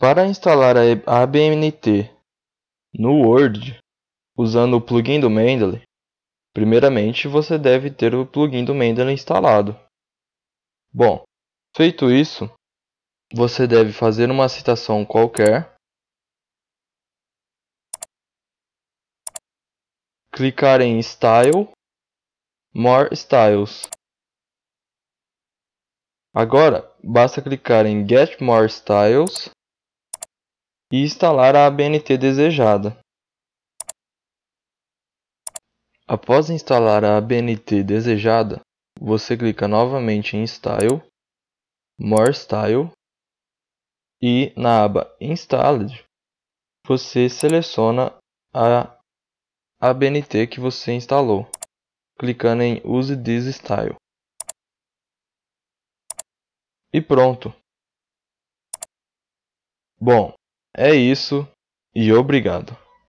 Para instalar a ABNT no Word, usando o plugin do Mendeley, primeiramente você deve ter o plugin do Mendeley instalado. Bom, feito isso, você deve fazer uma citação qualquer, clicar em Style, More Styles. Agora, basta clicar em Get More Styles e instalar a ABNT desejada. Após instalar a ABNT desejada, você clica novamente em Style, More Style e na aba Installed você seleciona a ABNT que você instalou, clicando em Use this style. E pronto. Bom, é isso e obrigado.